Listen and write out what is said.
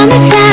camouflage